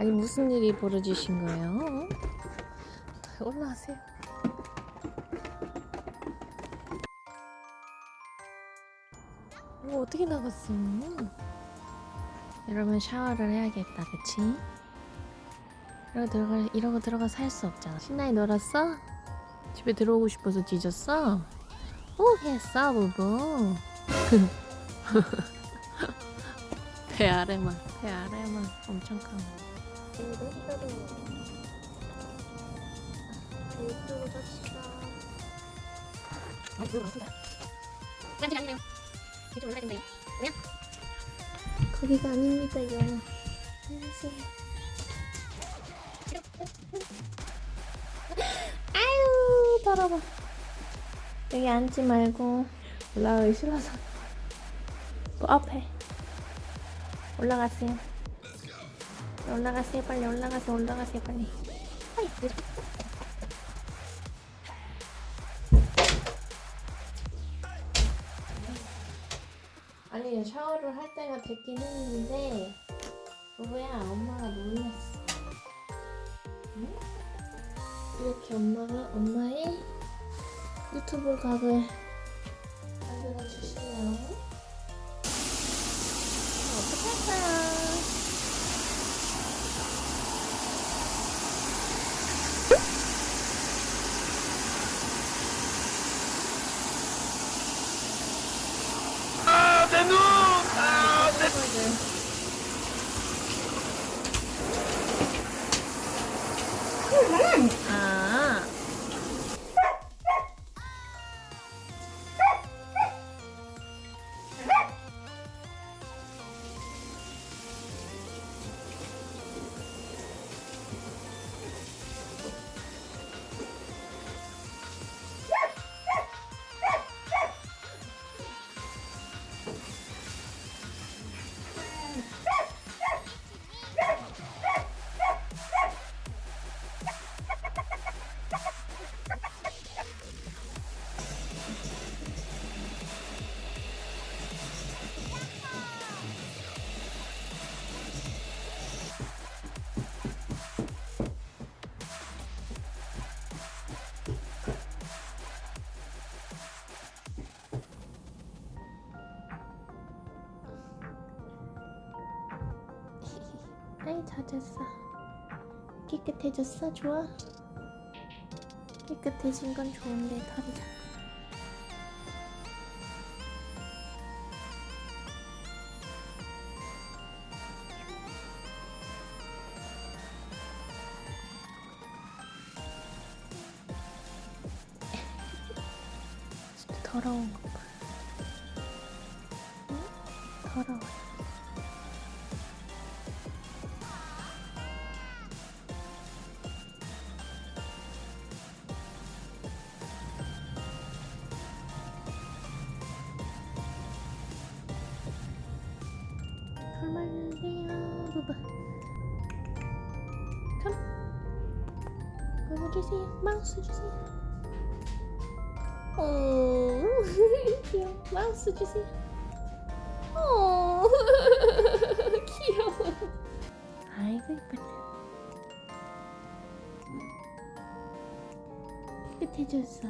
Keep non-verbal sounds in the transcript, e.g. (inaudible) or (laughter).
아니 무슨 일이 벌어지신 거예요? 올라가세요. 이거 어떻게 나갔어? 여러분 샤워를 해야겠다, 그치? 이러고 들어가 이러고 들어가 살수 없잖아. 신나게 놀았어? 집에 들어오고 싶어서 뒤졌어? 오 했어 부부. (laughs) 배 아래만 배 아래만 엄청 커. 거 기가 아닙니다요. 안녕하세요. (laughs) 아유 더러워. 여기 앉지 말고. 올라가기 싫어서. 그 앞에. 올라가세요. 올라가세요 빨리 올라가세요 올라가세요 빨리. 빨리. 아니 샤워를 할 때가 됐긴 했는데 그거야 엄마가 놀랐어. 응? 이렇게 엄마가 엄마의 유튜브 각을 만들어 주시네요. 어떡할까요? 내 아. 아이 젖었어. 깨끗해졌어? 좋아? 깨끗해진 건 좋은데 털이 자꾸. (laughs) 진짜 더러운 거 봐. 응? 더러워. 부부 컴. 그거 주세요. 마우스 주세요. 오 (laughs) 귀여워. 마우스 주세요. 오 (laughs) 귀여워. 아이고 이쁘다. 깨끗해졌어